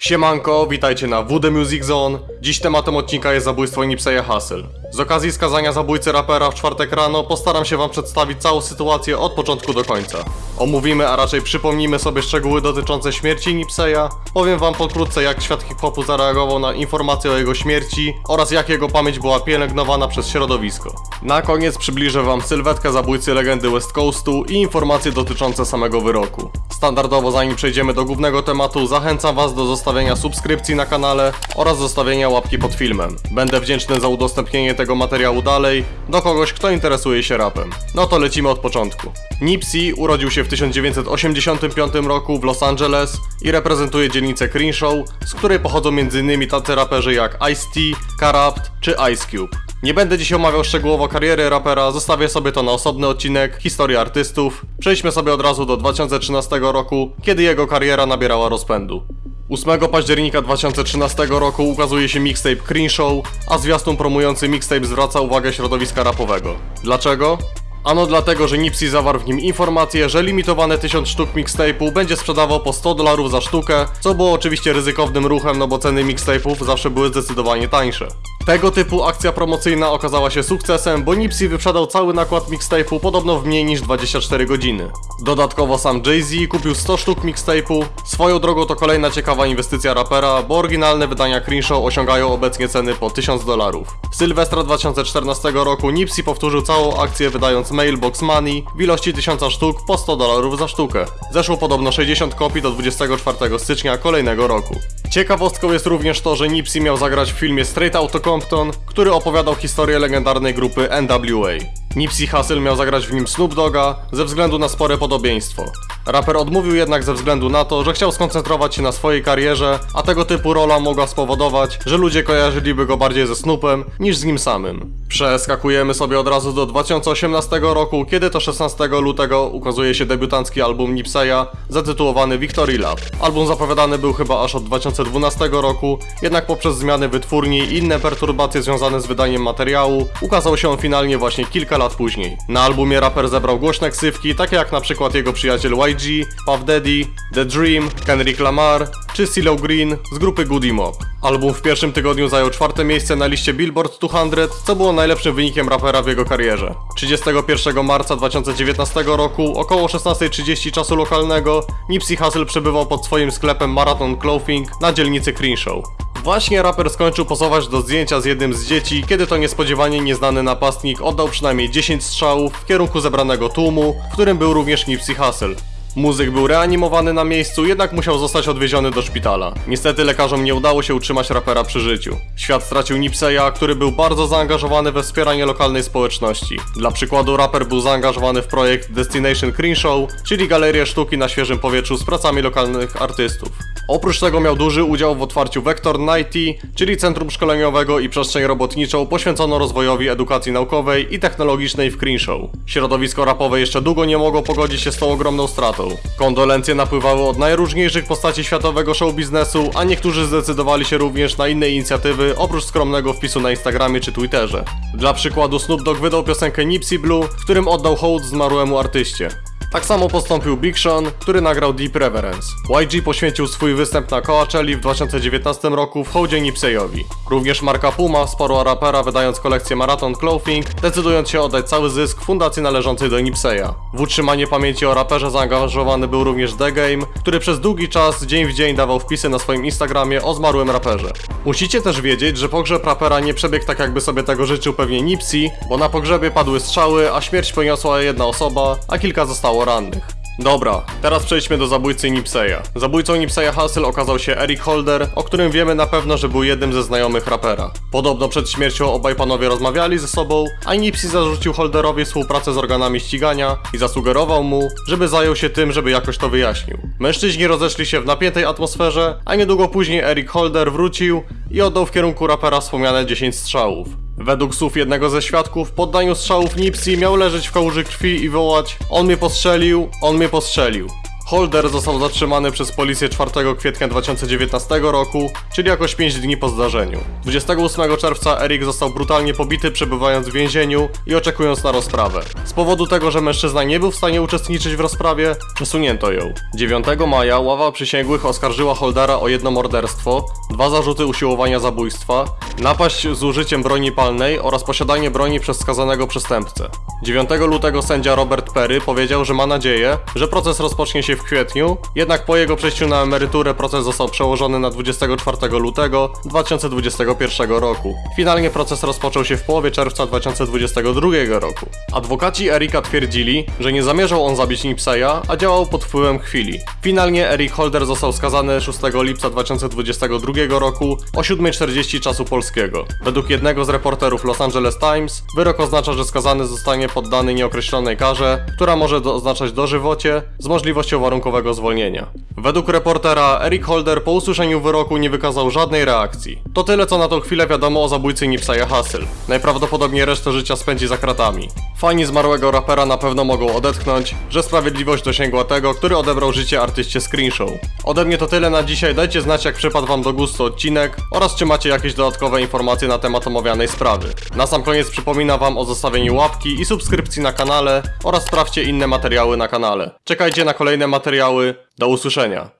Siemanko, witajcie na WD Music Zone. Dziś tematem odcinka jest zabójstwo Nipseya Hussle. Z okazji skazania zabójcy rapera w czwartek rano postaram się wam przedstawić całą sytuację od początku do końca. Omówimy, a raczej przypomnimy sobie szczegóły dotyczące śmierci Nipseya, powiem wam pokrótce jak świat hip-hopu zareagował na informacje o jego śmierci oraz jak jego pamięć była pielęgnowana przez środowisko. Na koniec przybliżę wam sylwetkę zabójcy legendy West Coastu i informacje dotyczące samego wyroku. Standardowo zanim przejdziemy do głównego tematu, zachęcam was do zostawienia subskrypcji na kanale oraz zostawienia łapki pod filmem. Będę wdzięczny za udostępnienie tego materiału dalej do kogoś, kto interesuje się rapem. No to lecimy od początku. Nipsey urodził się w 1985 roku w Los Angeles i reprezentuje dzielnicę Crenshaw, z której pochodzą m.in. tacy raperzy jak Ice-T, Karapt czy Ice Cube. Nie będę dziś omawiał szczegółowo kariery rapera, zostawię sobie to na osobny odcinek Historii artystów. Przejdźmy sobie od razu do 2013 roku, kiedy jego kariera nabierała rozpędu. 8 października 2013 roku ukazuje się mixtape Crenshaw, a zwiastun promujący mixtape zwraca uwagę środowiska rapowego. Dlaczego? Ano dlatego, że Nipsey zawarł w nim informację, że limitowane 1000 sztuk mixtape'u będzie sprzedawał po 100 dolarów za sztukę, co było oczywiście ryzykownym ruchem, no bo ceny mixtape'ów zawsze były zdecydowanie tańsze. Tego typu akcja promocyjna okazała się sukcesem, bo Nipsey wyprzedał cały nakład mixtape'u podobno w mniej niż 24 godziny. Dodatkowo sam Jay-Z kupił 100 sztuk mixtape'u. Swoją drogą to kolejna ciekawa inwestycja rapera, bo oryginalne wydania Crenshaw osiągają obecnie ceny po 1000 dolarów. Sylwestra 2014 roku Nipsey powtórzył całą akcję wydając Mailbox Money w ilości 1000 sztuk po 100 dolarów za sztukę. Zeszło podobno 60 kopii do 24 stycznia kolejnego roku. Ciekawostką jest również to, że Nipsey miał zagrać w filmie Straight Outta Compton, który opowiadał historię legendarnej grupy NWA. Nipsey Hussle miał zagrać w nim Snoop Dogga ze względu na spore podobieństwo. Raper odmówił jednak ze względu na to, że chciał skoncentrować się na swojej karierze, a tego typu rola mogła spowodować, że ludzie kojarzyliby go bardziej ze Snoopem niż z nim samym. Przeskakujemy sobie od razu do 2018 roku, kiedy to 16 lutego ukazuje się debiutancki album Nipseya zatytułowany Victory Lap. Album zapowiadany był chyba aż od 2012 roku, jednak poprzez zmiany wytwórni i inne perturbacje związane z wydaniem materiału, ukazał się on finalnie właśnie kilka lat później. Na albumie raper zebrał głośne ksywki, takie jak na przykład jego przyjaciel YG, Puff Daddy, The Dream, Kendrick Lamar czy CeeLo Green z grupy Goody Mob. Album w pierwszym tygodniu zajął czwarte miejsce na liście Billboard 200, co było najlepszym wynikiem rapera w jego karierze. 31 marca 2019 roku, około 16.30 czasu lokalnego, Nipsey Hussle przebywał pod swoim sklepem Marathon Clothing na dzielnicy Crenshaw. Właśnie raper skończył pozować do zdjęcia z jednym z dzieci, kiedy to niespodziewanie nieznany napastnik oddał przynajmniej 10 strzałów w kierunku zebranego tłumu, w którym był również Nipsey Hussle. Muzyk był reanimowany na miejscu, jednak musiał zostać odwieziony do szpitala. Niestety lekarzom nie udało się utrzymać rapera przy życiu. Świat stracił Nipseya, który był bardzo zaangażowany we wspieranie lokalnej społeczności. Dla przykładu raper był zaangażowany w projekt Destination Crenshaw, czyli galerię sztuki na świeżym powietrzu z pracami lokalnych artystów. Oprócz tego miał duży udział w otwarciu Vector 90, czyli centrum szkoleniowego i przestrzeń robotniczą poświęcono rozwojowi edukacji naukowej i technologicznej w Crenshaw. Środowisko rapowe jeszcze długo nie mogło pogodzić się z tą ogromną stratą. Kondolencje napływały od najróżniejszych postaci światowego show biznesu, a niektórzy zdecydowali się również na inne inicjatywy oprócz skromnego wpisu na Instagramie czy Twitterze. Dla przykładu Snoop Dogg wydał piosenkę Nipsey Blue, w którym oddał hołd zmarłemu artyście. Tak samo postąpił Big Sean, który nagrał Deep Reverence. YG poświęcił swój występ na Coachelli w 2019 roku w hołdzie Nipseyowi. Również marka Puma wsparła rapera wydając kolekcję Marathon Clothing, decydując się oddać cały zysk fundacji należącej do Nipseya. W utrzymanie pamięci o raperze zaangażowany był również The Game, który przez długi czas dzień w dzień dawał wpisy na swoim Instagramie o zmarłym raperze. Musicie też wiedzieć, że pogrzeb rapera nie przebiegł tak jakby sobie tego życzył pewnie Nipsey, bo na pogrzebie padły strzały, a śmierć poniosła jedna osoba, a kilka zostało rannych. Dobra, teraz przejdźmy do zabójcy Nipseya. Zabójcą Nipseya Hussle okazał się Eric Holder, o którym wiemy na pewno, że był jednym ze znajomych rapera. Podobno przed śmiercią obaj panowie rozmawiali ze sobą, a Nipsey zarzucił Holderowi współpracę z organami ścigania i zasugerował mu, żeby zajął się tym, żeby jakoś to wyjaśnił. Mężczyźni rozeszli się w napiętej atmosferze, a niedługo później Eric Holder wrócił i oddał w kierunku rapera wspomniane 10 strzałów. Według słów jednego ze świadków, po oddaniu strzałów Nipsey miał leżeć w kałuży krwi i wołać On mnie postrzelił, on mnie postrzelił. Holder został zatrzymany przez policję 4 kwietnia 2019 roku, czyli jakoś 5 dni po zdarzeniu. 28 czerwca Erik został brutalnie pobity przebywając w więzieniu i oczekując na rozprawę. Z powodu tego, że mężczyzna nie był w stanie uczestniczyć w rozprawie, przesunięto ją. 9 maja ława przysięgłych oskarżyła Holdera o jedno morderstwo, dwa zarzuty usiłowania zabójstwa, napaść z użyciem broni palnej oraz posiadanie broni przez skazanego przestępcę. 9 lutego sędzia Robert Perry powiedział, że ma nadzieję, że proces rozpocznie się w kwietniu, jednak po jego przejściu na emeryturę proces został przełożony na 24 lutego 2021 roku. Finalnie proces rozpoczął się w połowie czerwca 2022 roku. Adwokaci Erika twierdzili, że nie zamierzał on zabić Nipseya, a działał pod wpływem chwili. Finalnie Erik Holder został skazany 6 lipca 2022 roku o 7.40 czasu polskiego. Według jednego z reporterów Los Angeles Times, wyrok oznacza, że skazany zostanie poddany nieokreślonej karze, która może oznaczać dożywocie z możliwością warunkowego zwolnienia. Według reportera, Eric Holder po usłyszeniu wyroku nie wykazał żadnej reakcji. To tyle, co na tą chwilę wiadomo o zabójcy Nipseya Hussle. Najprawdopodobniej resztę życia spędzi za kratami. Fani zmarłego rapera na pewno mogą odetchnąć, że sprawiedliwość dosięgła tego, który odebrał życie artyście Screenshow. Ode mnie to tyle na dzisiaj, dajcie znać jak przypadł wam do gustu odcinek oraz czy macie jakieś dodatkowe informacje na temat omawianej sprawy. Na sam koniec przypominam wam o zostawieniu łapki i subskrypcji na kanale oraz sprawdźcie inne materiały na kanale. Czekajcie na kolejne materiały, do usłyszenia.